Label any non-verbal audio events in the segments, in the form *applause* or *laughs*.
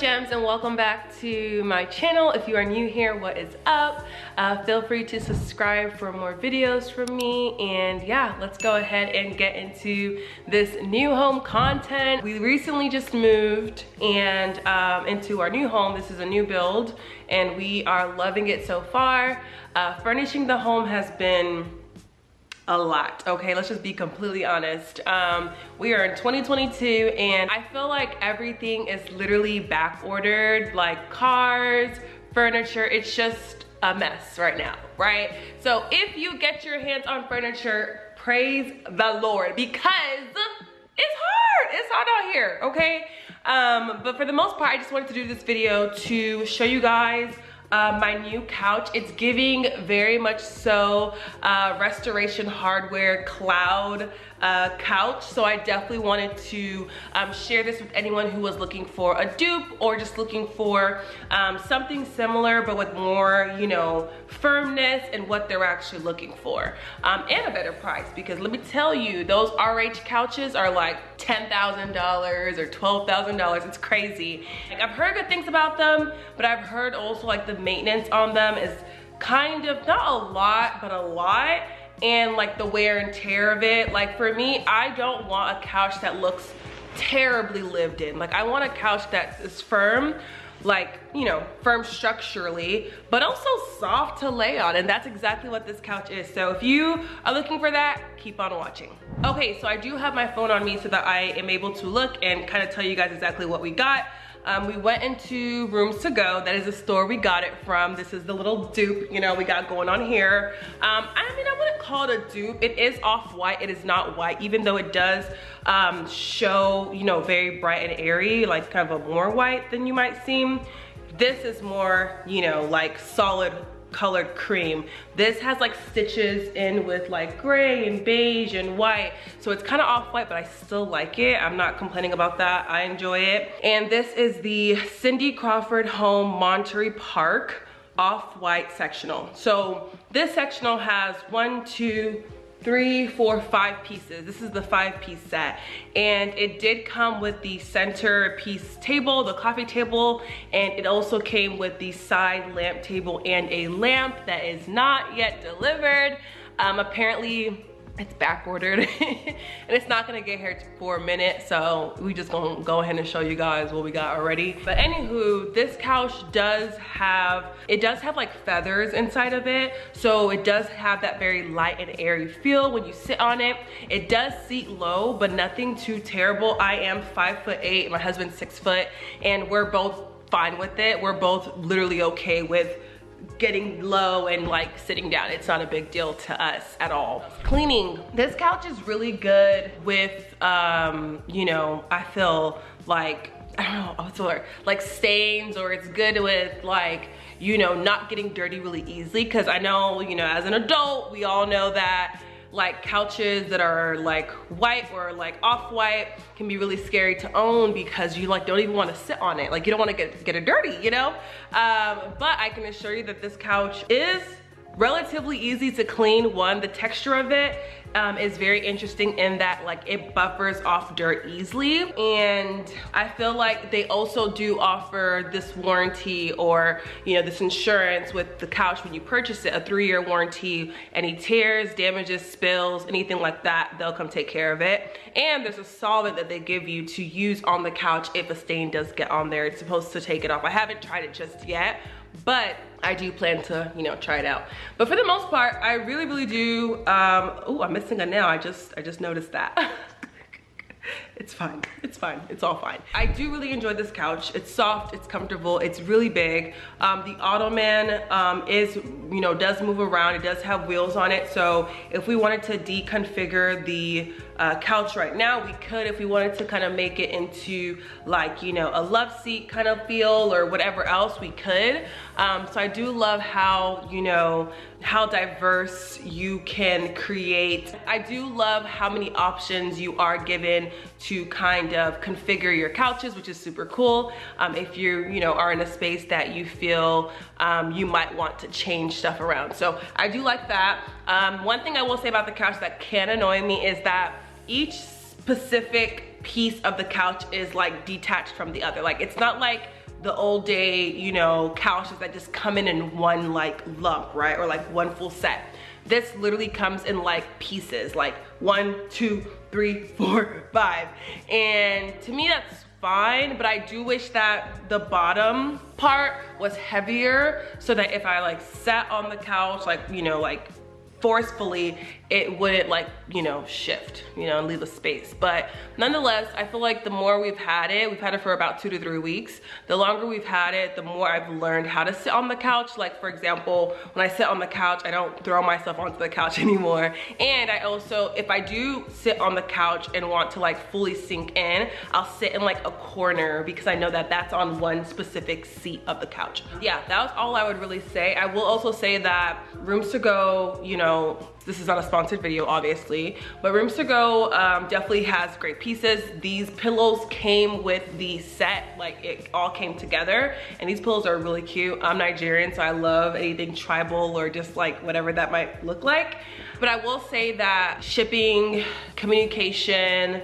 fams and welcome back to my channel. If you are new here, what is up? Uh, feel free to subscribe for more videos from me and yeah, let's go ahead and get into this new home content. We recently just moved and um, into our new home. This is a new build and we are loving it so far. Uh, furnishing the home has been a lot okay? Let's just be completely honest. Um, we are in 2022 and i feel like everything is literally back ordered like cars furniture it's just a mess right now right? So if you get your hands on furniture praise the lord because it's hard it's hard out here okay? Um, but for the most part i just wanted to do this video to show you guys uh, my new couch. It's giving very much so uh, restoration hardware cloud uh, couch. So I definitely wanted to um, share this with anyone who was looking for a dupe or just looking for um, something similar but with more, you know, firmness and what they're actually looking for. Um, and a better price because let me tell you, those RH couches are like $10,000 or $12,000. It's crazy. Like I've heard good things about them, but I've heard also like the maintenance on them is kind of, not a lot, but a lot and like the wear and tear of it. Like for me, I don't want a couch that looks terribly lived in. Like I want a couch that is firm, like, you know, firm structurally, but also soft to lay on. And that's exactly what this couch is. So if you are looking for that, keep on watching. Okay, so I do have my phone on me so that I am able to look and kind of tell you guys exactly what we got. Um, we went into Rooms To Go. That is a store we got it from. This is the little dupe, you know, we got going on here. Um, I mean, I wouldn't call it a dupe. It is off-white. It is not white, even though it does um, show, you know, very bright and airy, like kind of a more white than you might seem. This is more, you know, like solid colored cream. This has like stitches in with like gray and beige and white. So it's kind of off-white, but I still like it. I'm not complaining about that. I enjoy it. And this is the Cindy Crawford Home Monterey Park off-white sectional. So this sectional has one, two, three, four, five pieces. This is the five piece set. And it did come with the center piece table, the coffee table, and it also came with the side lamp table and a lamp that is not yet delivered. Um, apparently it's back ordered *laughs* and it's not gonna get here for a minute so we just gonna go ahead and show you guys what we got already. But anywho this couch does have it does have like feathers inside of it. So it does have that very light and airy feel when you sit on it. It does seat low but nothing too terrible. I am five foot eight my husband's six foot and we're both fine with it. We're both literally okay with getting low and like sitting down. It's not a big deal to us at all. Cleaning. This couch is really good with, um, you know, I feel like, *laughs* I don't know, what's the word? Like stains or it's good with like, you know, not getting dirty really easily. Cause I know, you know, as an adult, we all know that like couches that are like white or like off-white can be really scary to own because you like don't even want to sit on it. Like you don't want to get get it dirty you know? Um, but i can assure you that this couch is relatively easy to clean. One the texture of it um, is very interesting in that like it buffers off dirt easily. And I feel like they also do offer this warranty or you know this insurance with the couch when you purchase it a three-year warranty. Any tears damages spills anything like that they'll come take care of it. And there's a solvent that they give you to use on the couch if a stain does get on there. It's supposed to take it off. I haven't tried it just yet but I do plan to, you know, try it out. But for the most part, I really, really do, um, oh, I'm missing a nail. I just, I just noticed that. *laughs* it's fine, *laughs* it's fine, it's all fine. I do really enjoy this couch. It's soft, it's comfortable, it's really big. Um, the Ottoman um, is, you know, does move around. It does have wheels on it. So if we wanted to deconfigure the uh, couch right now, we could if we wanted to kind of make it into like, you know, a love seat kind of feel or whatever else we could. Um, so I do love how, you know, how diverse you can create. I do love how many options you are given to kind of configure your couches, which is super cool. Um, if you, you know, are in a space that you feel um, you might want to change stuff around. So I do like that. Um, one thing I will say about the couch that can annoy me is that each specific piece of the couch is like detached from the other. Like it's not like the old day, you know, couches that just come in in one like lump, right? Or like one full set. This literally comes in like pieces, like one, two, three, four, *laughs* five. And to me, that's fine, but I do wish that the bottom part was heavier so that if I like sat on the couch, like, you know, like forcefully, it wouldn't like, you know, shift, you know, and leave a space. But nonetheless, I feel like the more we've had it, we've had it for about two to three weeks. The longer we've had it, the more I've learned how to sit on the couch. Like for example, when I sit on the couch, I don't throw myself onto the couch *laughs* anymore. And I also, if I do sit on the couch and want to like fully sink in, I'll sit in like a corner because I know that that's on one specific seat of the couch. Yeah, that was all I would really say. I will also say that rooms to go, you know, this is not a sponsored video, obviously, but Rooms to Go um, definitely has great pieces. These pillows came with the set, like it all came together, and these pillows are really cute. I'm Nigerian, so I love anything tribal or just like whatever that might look like. But I will say that shipping, communication,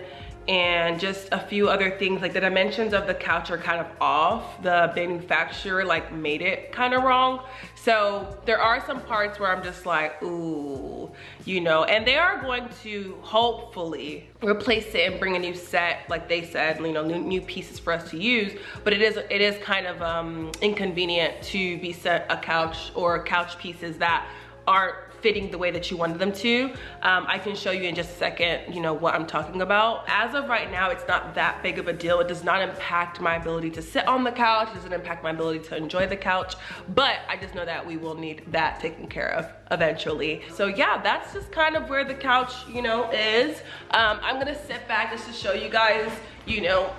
and just a few other things like the dimensions of the couch are kind of off. The manufacturer like made it kind of wrong. So there are some parts where i'm just like ooh you know and they are going to hopefully replace it and bring a new set like they said you know new, new pieces for us to use. But it is it is kind of um inconvenient to be set a couch or couch pieces that aren't fitting the way that you wanted them to. Um, I can show you in just a second, you know, what I'm talking about. As of right now, it's not that big of a deal. It does not impact my ability to sit on the couch. It doesn't impact my ability to enjoy the couch. But I just know that we will need that taken care of eventually. So yeah, that's just kind of where the couch, you know, is. Um, I'm gonna sit back just to show you guys, you know,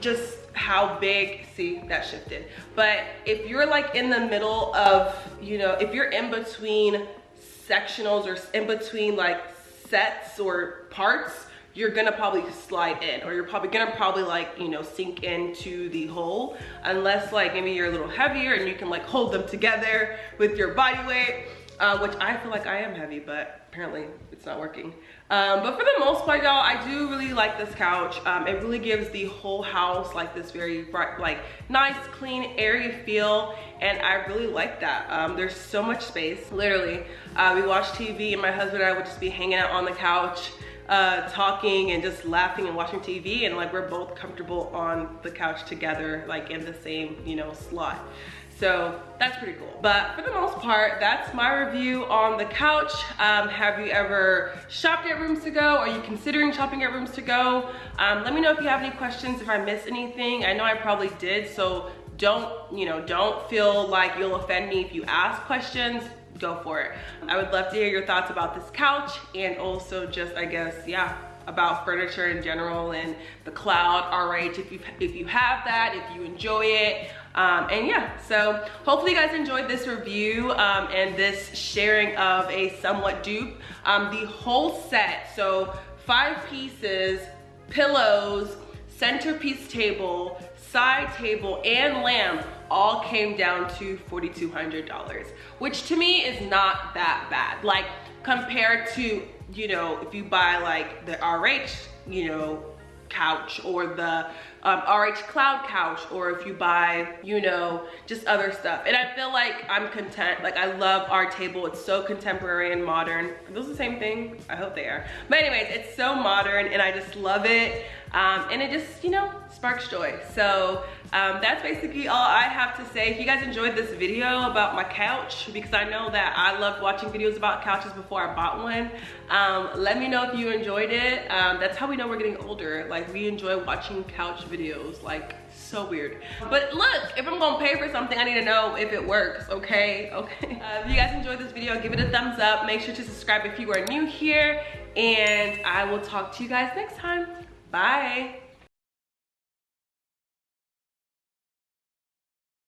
just how big, see that shifted. But if you're like in the middle of, you know, if you're in between sectionals or in between like sets or parts, you're gonna probably slide in or you're probably gonna probably like, you know, sink into the hole unless like maybe you're a little heavier and you can like hold them together with your body weight, uh, which I feel like I am heavy, but apparently it's not working. Um, but for the most part, y'all, I do really like this couch. Um, it really gives the whole house like this very bright, like nice, clean, airy feel. And I really like that. Um, there's so much space, literally. Uh, we watch TV and my husband and I would just be hanging out on the couch uh, talking and just laughing and watching TV and like we're both comfortable on the couch together like in the same you know slot so that's pretty cool. But for the most part, that's my review on the couch. Um, have you ever shopped at Rooms To Go? Are you considering shopping at Rooms To Go? Um, let me know if you have any questions, if I missed anything. I know I probably did, so don't, you know, don't feel like you'll offend me if you ask questions go for it. I would love to hear your thoughts about this couch and also just, I guess, yeah, about furniture in general and the cloud RH if you if you have that if you enjoy it um, and yeah so hopefully you guys enjoyed this review um, and this sharing of a somewhat dupe um, the whole set so five pieces pillows centerpiece table side table and lamp all came down to $4,200, which to me is not that bad. Like compared to, you know, if you buy like the RH, you know, couch or the um, RH Cloud couch or if you buy, you know, just other stuff. And I feel like I'm content. Like I love our table. It's so contemporary and modern. Are those the same thing? I hope they are. But anyways, it's so modern and I just love it. Um, and it just, you know, sparks joy. So um, that's basically all I have to say. If you guys enjoyed this video about my couch, because I know that I loved watching videos about couches before I bought one, um, let me know if you enjoyed it. Um, that's how we know we're getting older. Like we enjoy watching couch videos, like so weird. But look, if I'm gonna pay for something, I need to know if it works, okay? Okay. *laughs* Uh, if you guys enjoyed this video, give it a thumbs up. Make sure to subscribe if you are new here. And I will talk to you guys next time. Bye.